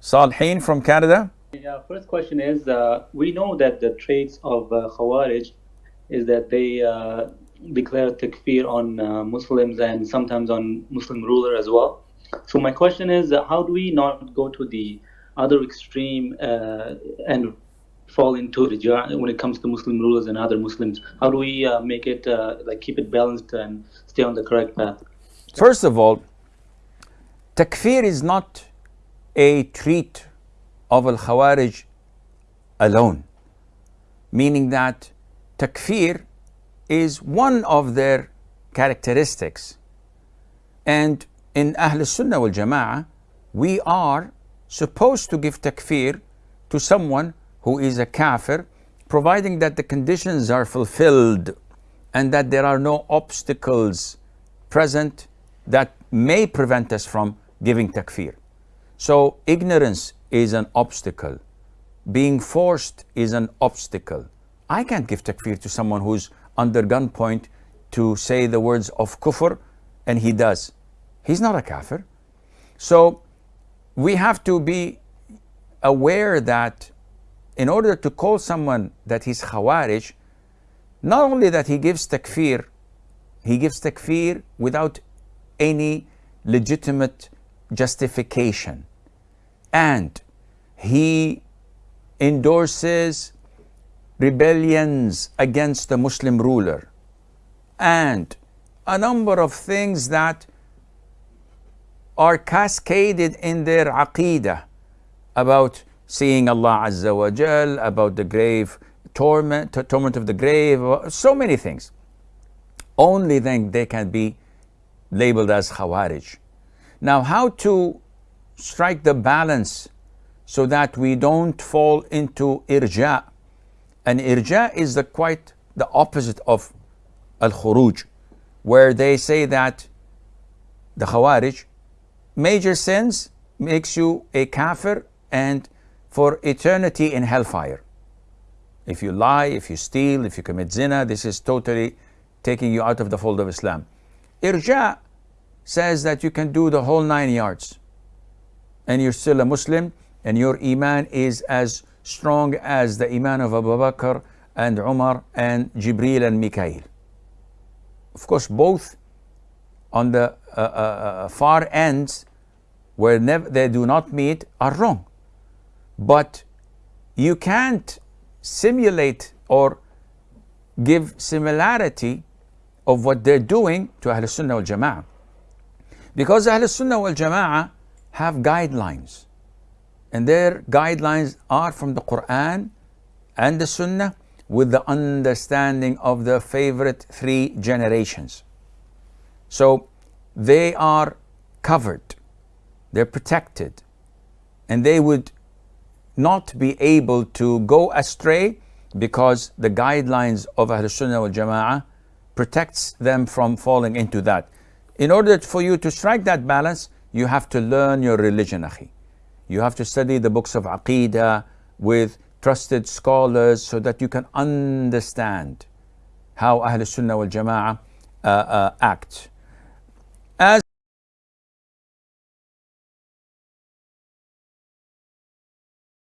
Salhin from Canada. Yeah, first question is uh, we know that the traits of uh, Khawarij is that they uh, declare takfir on uh, Muslims and sometimes on Muslim ruler as well. So my question is, uh, how do we not go to the other extreme uh, and fall into irja when it comes to Muslim rulers and other Muslims? How do we uh, make it uh, like keep it balanced and stay on the correct path? First of all, takfir is not a treat of al Khawarij alone, meaning that takfir is one of their characteristics. And in Ahl Sunnah wal Jama'ah, we are supposed to give takfir to someone who is a kafir, providing that the conditions are fulfilled and that there are no obstacles present that may prevent us from giving takfir. So ignorance is an obstacle. Being forced is an obstacle. I can't give takfir to someone who's under gunpoint to say the words of kufr and he does. He's not a kafir. So we have to be aware that in order to call someone that he's khawarij, not only that he gives takfir, he gives takfir without any legitimate justification. And he endorses rebellions against the Muslim ruler and a number of things that are cascaded in their aqidah about seeing Allah Azza wa Jal, about the grave torment, torment of the grave, uh, so many things. Only then they can be labeled as Khawarij. Now, how to strike the balance so that we don't fall into irja. And irja is the quite the opposite of al-khuruj, where they say that the Khawarij, major sins makes you a kafir and for eternity in hellfire. If you lie, if you steal, if you commit zina, this is totally taking you out of the fold of Islam. Irja says that you can do the whole nine yards and you're still a Muslim and your Iman is as strong as the Iman of Abu Bakr and Umar and Jibril and Mikael. Of course, both on the uh, uh, uh far ends where they do not meet are wrong. But you can't simulate or give similarity of what they're doing to Ahl Sunnah wal Jama'ah. Because Ahl Sunnah wal Jama'ah have guidelines. And their guidelines are from the Quran and the Sunnah with the understanding of the favorite three generations. So they are covered, they're protected, and they would not be able to go astray because the guidelines of Ahl Sunnah wal Jama'ah protects them from falling into that. In order for you to strike that balance, you have to learn your religion, akhi. You have to study the books of Aqidah with trusted scholars so that you can understand how Ahl Sunnah wal Jama'ah uh, uh, act.